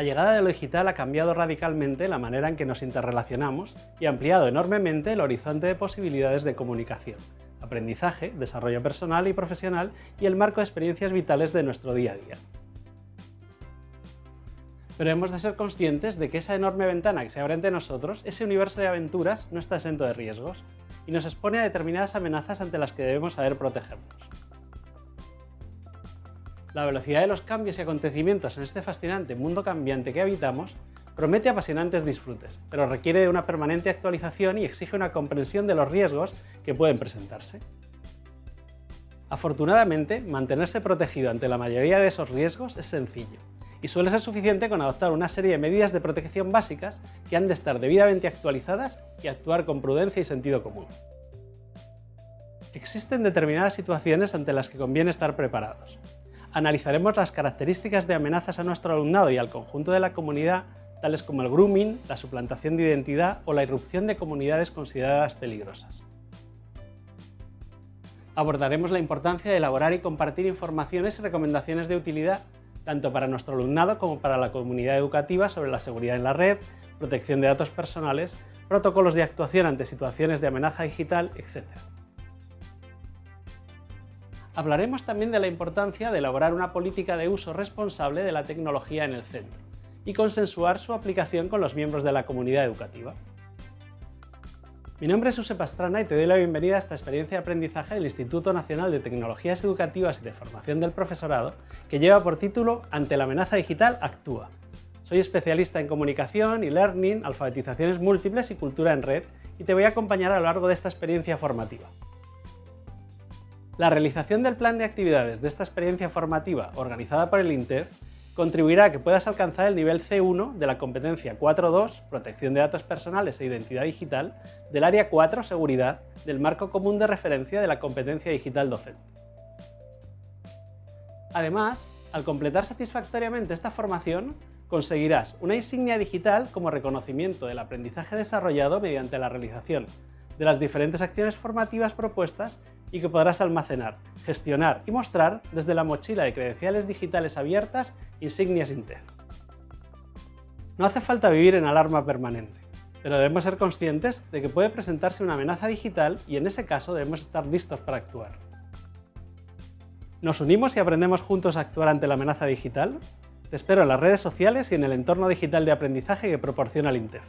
La llegada de lo digital ha cambiado radicalmente la manera en que nos interrelacionamos y ha ampliado enormemente el horizonte de posibilidades de comunicación, aprendizaje, desarrollo personal y profesional y el marco de experiencias vitales de nuestro día a día. Pero hemos de ser conscientes de que esa enorme ventana que se abre ante nosotros, ese universo de aventuras, no está exento de riesgos y nos expone a determinadas amenazas ante las que debemos saber protegernos. La velocidad de los cambios y acontecimientos en este fascinante mundo cambiante que habitamos promete apasionantes disfrutes, pero requiere de una permanente actualización y exige una comprensión de los riesgos que pueden presentarse. Afortunadamente, mantenerse protegido ante la mayoría de esos riesgos es sencillo, y suele ser suficiente con adoptar una serie de medidas de protección básicas que han de estar debidamente actualizadas y actuar con prudencia y sentido común. Existen determinadas situaciones ante las que conviene estar preparados, analizaremos las características de amenazas a nuestro alumnado y al conjunto de la comunidad, tales como el grooming, la suplantación de identidad o la irrupción de comunidades consideradas peligrosas. Abordaremos la importancia de elaborar y compartir informaciones y recomendaciones de utilidad tanto para nuestro alumnado como para la comunidad educativa sobre la seguridad en la red, protección de datos personales, protocolos de actuación ante situaciones de amenaza digital, etc. Hablaremos también de la importancia de elaborar una política de uso responsable de la tecnología en el centro y consensuar su aplicación con los miembros de la comunidad educativa. Mi nombre es Josep Pastrana y te doy la bienvenida a esta experiencia de aprendizaje del Instituto Nacional de Tecnologías Educativas y de Formación del Profesorado, que lleva por título Ante la amenaza digital, actúa. Soy especialista en comunicación y learning, alfabetizaciones múltiples y cultura en red, y te voy a acompañar a lo largo de esta experiencia formativa. La realización del plan de actividades de esta experiencia formativa organizada por el INTEF contribuirá a que puedas alcanzar el nivel C1 de la competencia 4.2, protección de datos personales e identidad digital, del área 4, seguridad, del marco común de referencia de la competencia digital docente. Además, al completar satisfactoriamente esta formación, conseguirás una insignia digital como reconocimiento del aprendizaje desarrollado mediante la realización de las diferentes acciones formativas propuestas y que podrás almacenar, gestionar y mostrar desde la mochila de credenciales digitales abiertas Insignias Inter. No hace falta vivir en alarma permanente, pero debemos ser conscientes de que puede presentarse una amenaza digital y en ese caso debemos estar listos para actuar. ¿Nos unimos y aprendemos juntos a actuar ante la amenaza digital? Te espero en las redes sociales y en el entorno digital de aprendizaje que proporciona el INTEF.